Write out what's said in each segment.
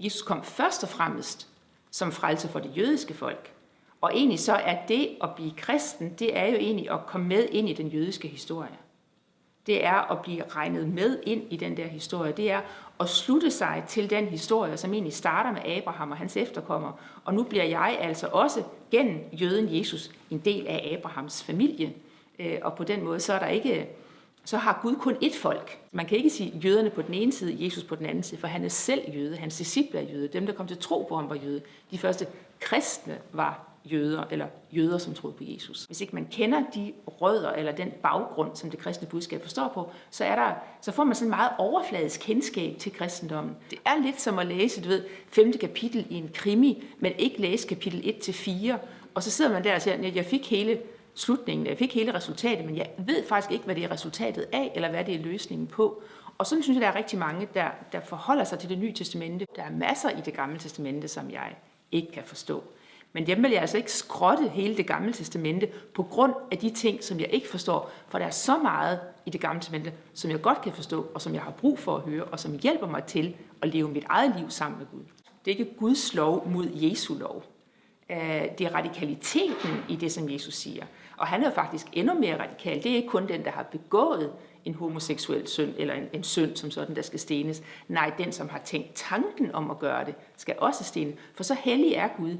Jesus kom først og fremmest som frelse for det jødiske folk. Og egentlig så er det at blive kristen, det er jo egentlig at komme med ind i den jødiske historie. Det er at blive regnet med ind i den der historie. Det er at slutte sig til den historie, som egentlig starter med Abraham og hans efterkommere. Og nu bliver jeg altså også gennem jøden Jesus en del af Abrahams familie. Øh, og på den måde, så er der ikke så har Gud kun ét folk. Man kan ikke sige jøderne på den ene side, Jesus på den anden side, for han er selv jøde, hans disciple er jøde, dem der kom til tro på ham var jøde. De første kristne var jøder, eller jøder, som troede på Jesus. Hvis ikke man kender de rødder, eller den baggrund, som det kristne budskab forstår på, så, er der, så får man sådan en meget overfladisk kendskab til kristendommen. Det er lidt som at læse, du ved, femte kapitel i en krimi, men ikke læse kapitel 1-4, og så sidder man der og siger, at jeg fik hele slutningen, jeg fik hele resultatet, men jeg ved faktisk ikke, hvad det er resultatet af, eller hvad det er løsningen på. Og sådan synes jeg, der er rigtig mange, der, der forholder sig til det nye testamente. Der er masser i det gamle testamente, som jeg ikke kan forstå. Men dem vil jeg altså ikke skrotte hele det gamle testamente på grund af de ting, som jeg ikke forstår. For der er så meget i det gamle testamente, som jeg godt kan forstå, og som jeg har brug for at høre, og som hjælper mig til at leve mit eget liv sammen med Gud. Det er ikke Guds lov mod Jesu lov. Øh, det er radikaliteten i det, som Jesus siger. Og han er jo faktisk endnu mere radikal. Det er ikke kun den, der har begået en homoseksuel synd, eller en, en synd som sådan, der skal stenes. Nej, den, som har tænkt tanken om at gøre det, skal også stenes. For så hellig er Gud.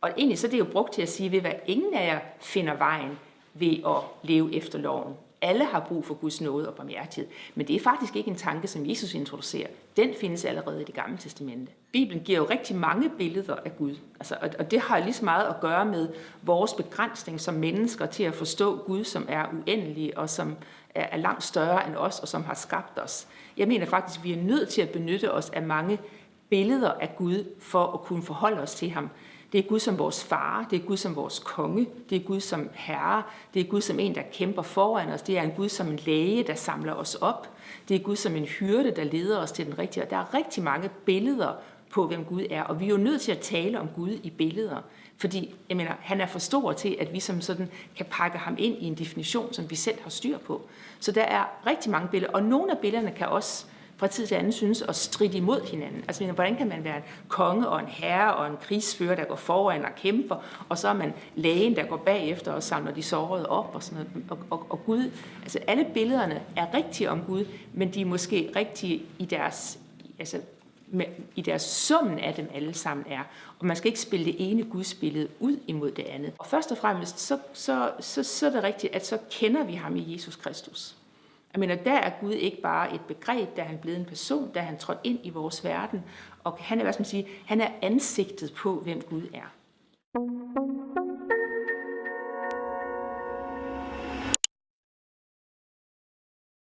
Og egentlig så er det jo brugt til at sige, ved hvad ingen af jer finder vejen ved at leve efter loven. Alle har brug for Guds nåde og barmhjertighed. Men det er faktisk ikke en tanke, som Jesus introducerer. Den findes allerede i det gamle testamente. Bibelen giver jo rigtig mange billeder af Gud. Altså, og, og det har lige så meget at gøre med vores begrænsning som mennesker til at forstå Gud, som er uendelig og som er, er langt større end os og som har skabt os. Jeg mener faktisk, at vi er nødt til at benytte os af mange billeder af Gud for at kunne forholde os til ham. Det er Gud som vores far, det er Gud som vores konge, det er Gud som herre, det er Gud som en, der kæmper foran os, det er en Gud som en læge, der samler os op, det er Gud som en hyrde, der leder os til den rigtige. Og der er rigtig mange billeder på, hvem Gud er, og vi er jo nødt til at tale om Gud i billeder, fordi jeg mener, han er for stor til, at vi som sådan kan pakke ham ind i en definition, som vi selv har styr på. Så der er rigtig mange billeder, og nogle af billederne kan også fra tid til anden synes at stride imod hinanden. Altså, hvordan kan man være en konge og en herre og en krigsfører, der går foran og kæmper, og så er man lægen, der går bagefter og samler de sårede op og sådan noget. Og, og, og Gud, altså alle billederne er rigtige om Gud, men de er måske rigtige i deres, altså med, i deres summen af dem alle sammen er. Og man skal ikke spille det ene gudsbillede ud imod det andet. Og først og fremmest, så, så, så, så er det rigtigt, at så kender vi ham i Jesus Kristus. Jeg mener, der er Gud ikke bare et begreb, der er han blevet en person, der er han trådt ind i vores verden, og han er, hvad skal man sige, han er ansigtet på, hvem Gud er.